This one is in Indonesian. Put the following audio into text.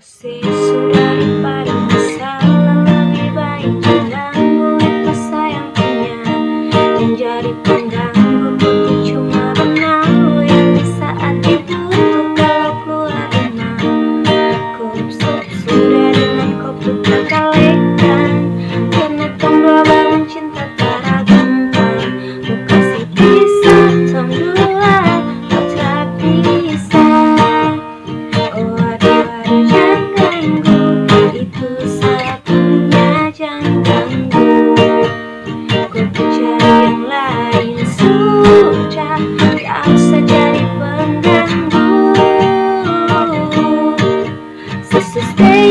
Usir sudah daripada masalah Lebih baik jangan itu sayang punya Yang jadi Itu satunya jangan ganggu Kau cari yang lain Sudah Gak usah jadi pengganggu. Stay